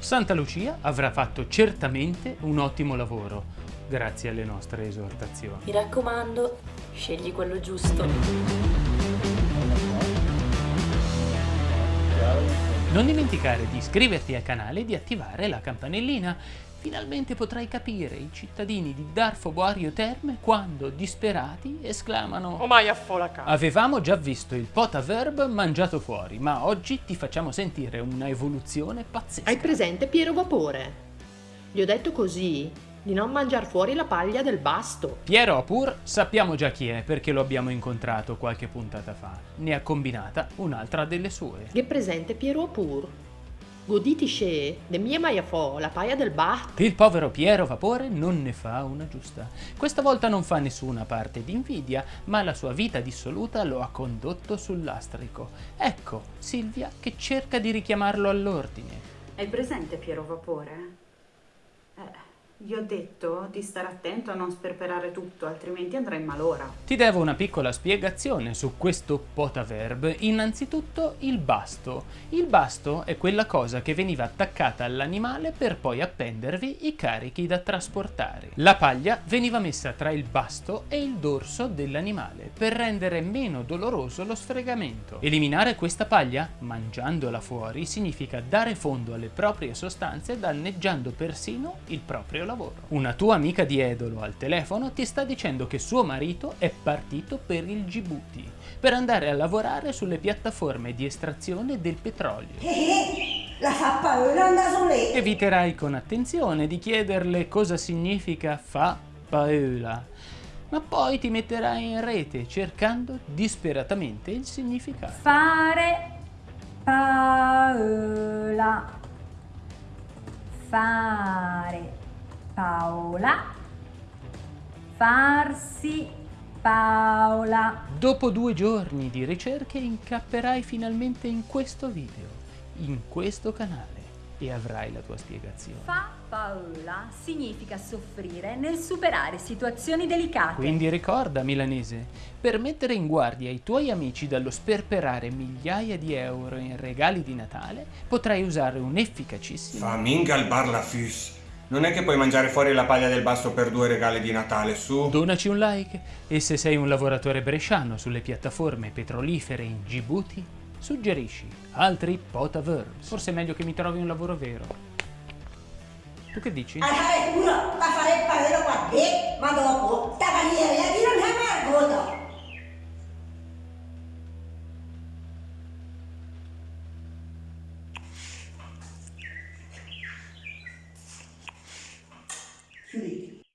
Santa Lucia avrà fatto certamente un ottimo lavoro, grazie alle nostre esortazioni. Mi raccomando, scegli quello giusto. Non dimenticare di iscriverti al canale e di attivare la campanellina. Finalmente potrai capire i cittadini di Darfo Boario Terme quando, disperati, esclamano Oh mai affola casa. Avevamo già visto il potaverb mangiato fuori, ma oggi ti facciamo sentire una evoluzione pazzesca. Hai presente Piero Vapore? Gli ho detto così di non mangiare fuori la paglia del basto. Piero Apur sappiamo già chi è perché lo abbiamo incontrato qualche puntata fa. Ne ha combinata un'altra delle sue. Che presente Piero Pur? Goditi sce, de mia maia fo, la paia del basto. Il povero Piero Vapore non ne fa una giusta. Questa volta non fa nessuna parte di invidia, ma la sua vita dissoluta lo ha condotto sul lastrico. Ecco Silvia che cerca di richiamarlo all'ordine. Hai presente Piero Vapore? Eh, gli ho detto di stare attento a non sperperare tutto, altrimenti andrà in malora. Ti devo una piccola spiegazione su questo potaverb. Innanzitutto il basto. Il basto è quella cosa che veniva attaccata all'animale per poi appendervi i carichi da trasportare. La paglia veniva messa tra il basto e il dorso dell'animale per rendere meno doloroso lo sfregamento. Eliminare questa paglia, mangiandola fuori, significa dare fondo alle proprie sostanze danneggiando persino il proprio lavoro. Una tua amica di Edolo al telefono ti sta dicendo che suo marito è partito per il Djibouti per andare a lavorare sulle piattaforme di estrazione del petrolio. La fa paura andare su lì. Eviterai con attenzione di chiederle cosa significa fa paura, ma poi ti metterai in rete cercando disperatamente il significato. Fare paola. Fare Paola. Farsi Paola. Dopo due giorni di ricerche incapperai finalmente in questo video, in questo canale e avrai la tua spiegazione. Fa paola significa soffrire nel superare situazioni delicate. Quindi ricorda, milanese, per mettere in guardia i tuoi amici dallo sperperare migliaia di euro in regali di Natale, potrai usare un efficacissimo... Faminga al bar la fus. Non è che puoi mangiare fuori la paglia del basto per due regali di Natale, su. Donaci un like e se sei un lavoratore bresciano sulle piattaforme petrolifere in Djibouti, suggerisci altri potaverbs. Forse è meglio che mi trovi un lavoro vero. Tu che dici? A fare culo, a fare il paolo qua, ma dopo, sta bandiera di non è mai avuto.